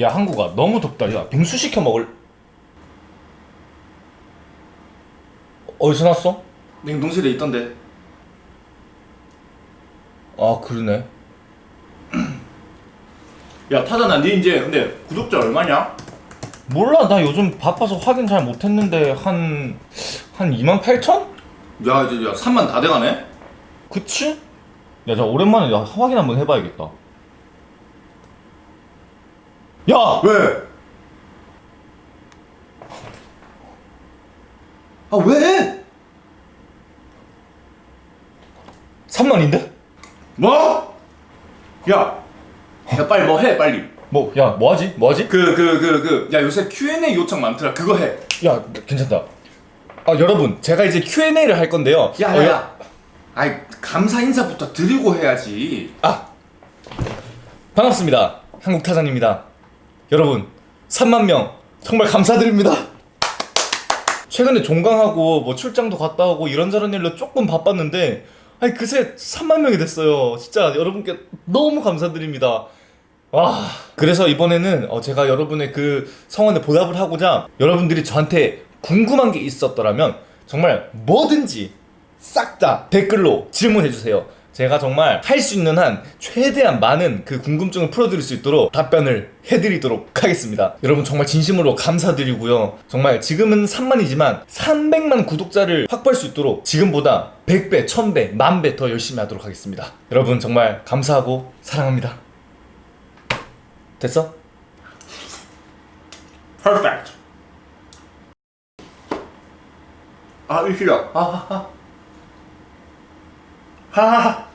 야 한국아 너무 덥다 야 빙수 시켜 먹을 어디서 났어? 냉동실에 있던데 아 그러네 야 타자나 니 이제 근데 구독자 얼마냐? 몰라 나 요즘 바빠서 확인 잘 못했는데 한... 한 2만 8천? 야 이제 야 3만 다 돼가네? 그치? 야, 자 오랜만에 야, 확인 한번 해봐야겠다. 야, 왜? 아 왜? 3만인데? 뭐? 야! 야 빨리 뭐 해 빨리 뭐, 야, 뭐하지? 뭐하지? 그 그 그 그 야 요새 Q&A 요청 많더라 그거 해 야, 괜찮다. 아, 여러분, 제가 이제 Q&A를 할 건데요. 어, 여- 야야 아이 감사 인사부터 드리고 해야지 아, 반갑습니다. 한국 타잔입니다. 여러분, 3만 명 정말 감사드립니다. 최근에 종강하고 뭐 출장도 갔다 오고 이런저런 일로 조금 바빴는데 아니 그새 3만 명이 됐어요. 진짜 여러분께 너무 감사드립니다. 와 그래서 이번에는 어, 제가 여러분의 그 성원에 보답을 하고자 여러분들이 저한테 궁금한 게 있었더라면 정말 뭐든지 싹 다 댓글로 질문해 주세요. 제가 정말 할 수 있는 한 최대한 많은 그 궁금증을 풀어드릴 수 있도록 답변을 해드리도록 하겠습니다. 여러분 정말 진심으로 감사드리고요. 정말 지금은 3만이지만 300만 구독자를 확보할 수 있도록 지금보다 100배, 1000배, 만배 더 열심히 하도록 하겠습니다. 여러분 정말 감사하고 사랑합니다. 됐어? 퍼펙트 아 이시야 하하 하 하하하